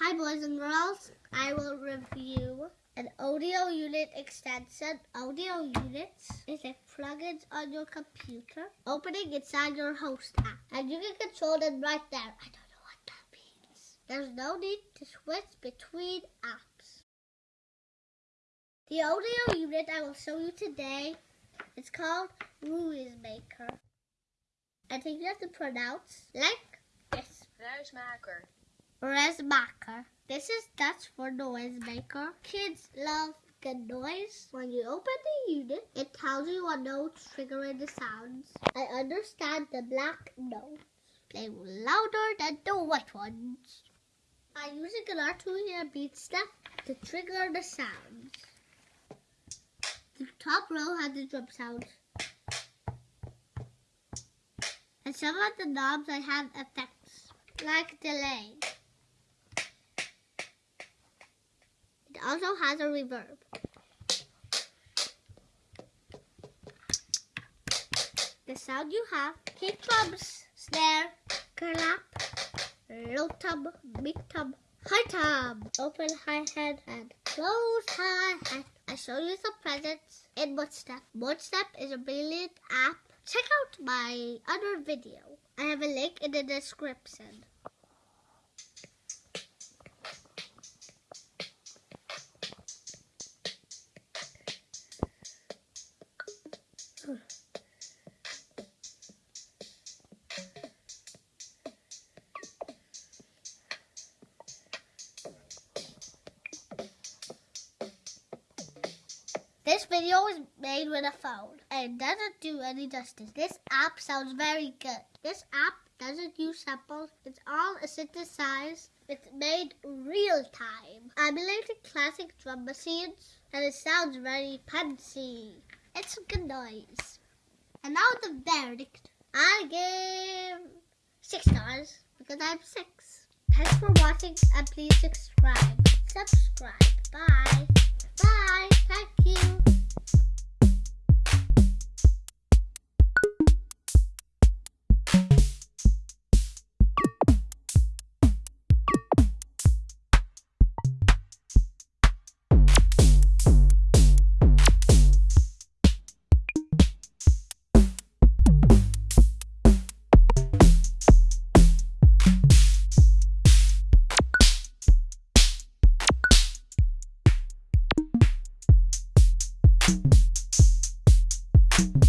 Hi boys and girls, I will review an audio unit extension. Audio units is a plugin on your computer opening inside your host app. And you can control them right there. I don't know what that means. There's no need to switch between apps. The audio unit I will show you today is called Maker. I think you have to pronounce like this. Ruismaker. Resmaker. This is Dutch for noisemaker. Kids love good noise. When you open the unit, it tells you what notes triggering the sounds. I understand the black notes. Play louder than the white ones. I use a guitar to hear BeatStep to trigger the sounds. The top row has the drum sounds. And some of the knobs I have effects, like delay. Also has a reverb. The sound you have, kick drums, snare, clap, low tom, big tom, high tom, open hi-hat, and close hi-hat. I show you some presents in Modstep. Modstep is a brilliant app. Check out my other video. I have a link in the description. This video is made with a phone and doesn't do any justice. This app sounds very good. This app doesn't use samples. It's all synthesized. It's made real time. I'm Emulating classic drum machines and it sounds very fancy. It's a good noise. And now the verdict. I give six stars because I'm six. Thanks for watching and please subscribe. Subscribe. Bye. you